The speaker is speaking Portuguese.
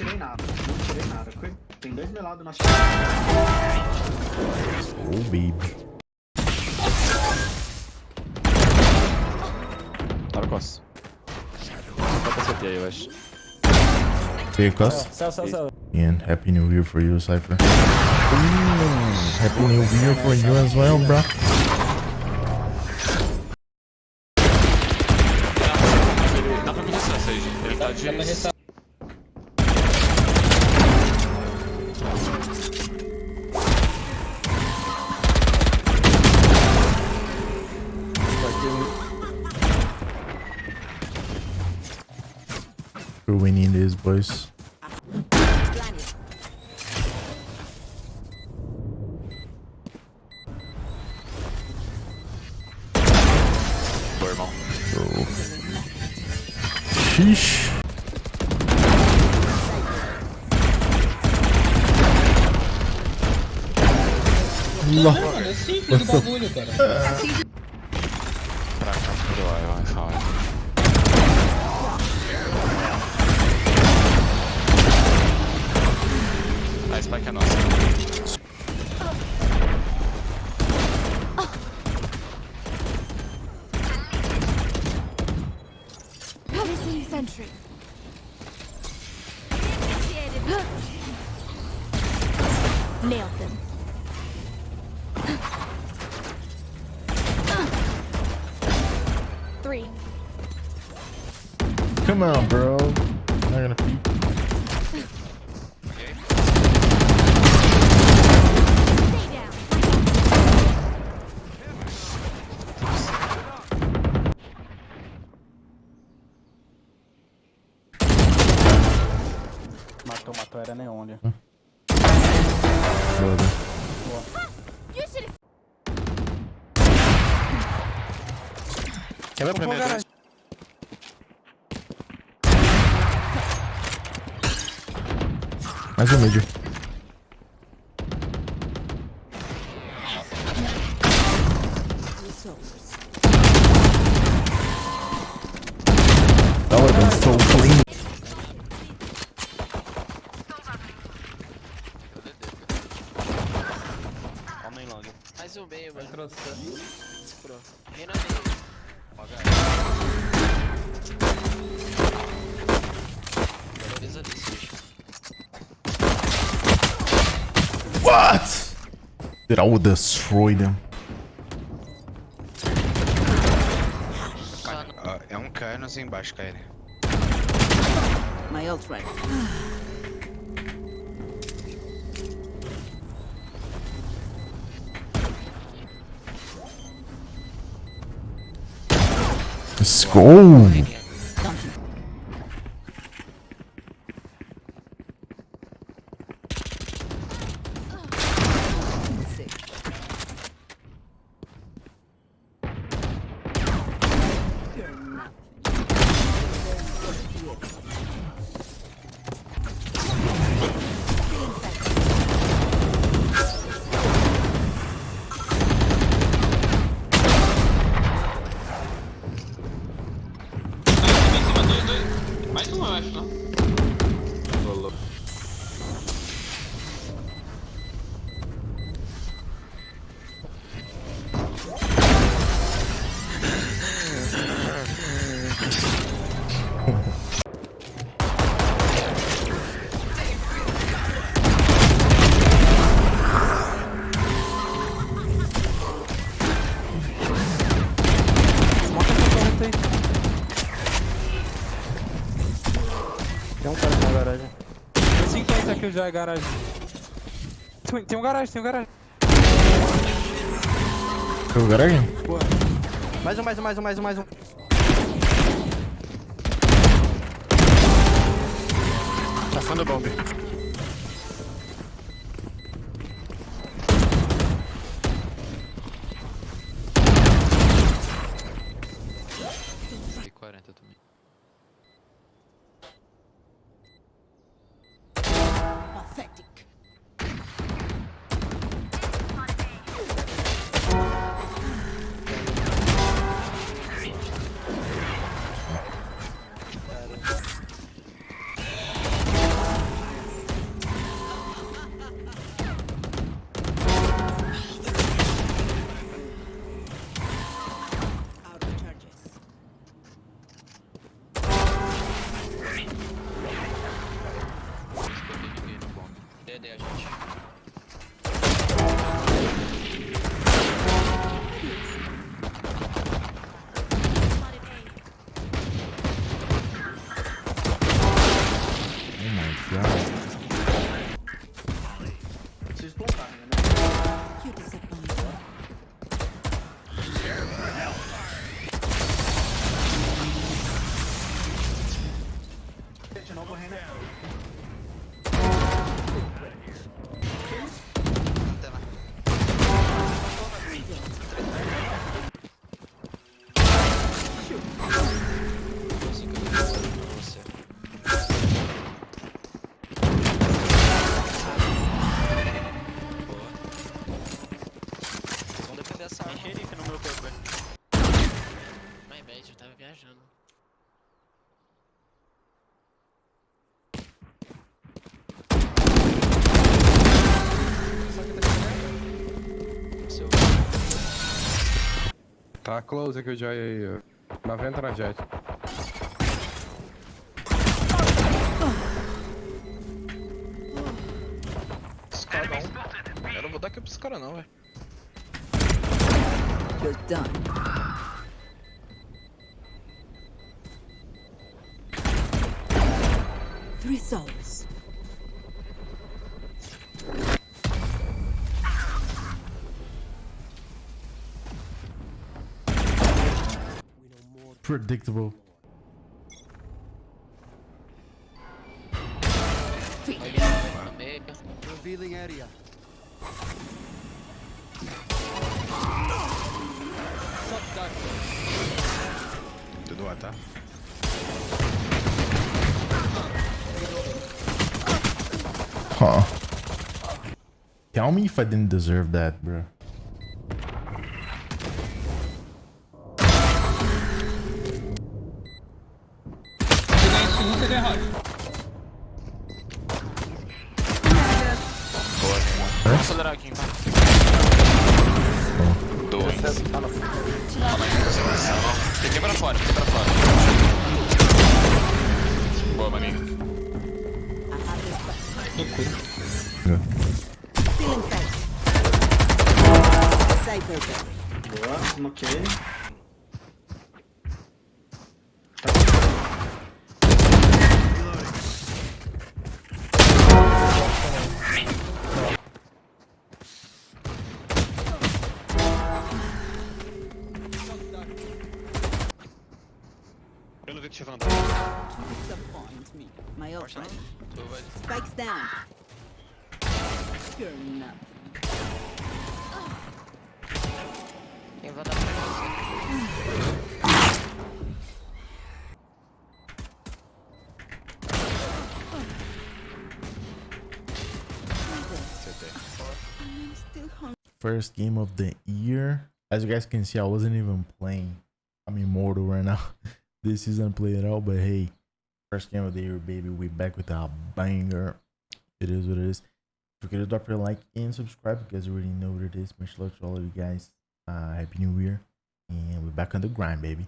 tirei nada. Não tirei nada. Tem dois melados na Oh, baby. Tá no costa. Só pra CT aí, eu acho. Hey, Cus. Céu, céu, céu. And Happy New Year for you, Cypher. Ooh, happy New Year for you as well, bro. We're winning this, boys. Boa, irmão. Sheesh. Allah. Mano, é simples o bagulho, cara. Pra cá, vai, sentry. Nailed them. Three. Come on, bro. Not gonna peek. Era Neon ali. Brother. You should have Quebra dois. Mais um mid. That meio, mano. Trouxe. Pro. Reina meio. Beleza ali, Sage. What? Dude, I would destroy them. É um Canos embaixo, KL. My ult ready. Let's go. Já, é garagem. Tem, tem um garagem, tem um garagem. Eu garagem? Mais um, mais um, mais um, mais um, mais um. Passando bomb. E 40 também. Yeah. Tá close aqui o Joy aí, ó. 90 na jet. Esse cara não. Eu não vou dar aqui pros caras não, velho. You're done. Three souls. Predictable. No meio. Revealing area. Tudo lá, tá? Huh. Tell me if I didn't deserve that, bro. Dois. Calma aí, Tem que quebrar fora, tem que quebrar fora. Boa, maninho. Boa, ok. Eu não vi que tinha You disappoint me. My old friend. Spikes down. You're not. Quem vai dar pra você? I'm still hungry. First game of the year. As you guys can see, I wasn't even playing. I'm immortal right now. this season play it out, but hey, first game of the year, baby. We back with a banger. It is what it is. Forget to drop your like and subscribe. Because you already know what it is. Much love to all of you guys. Uh, Happy New Year. And we're back on the grind, baby.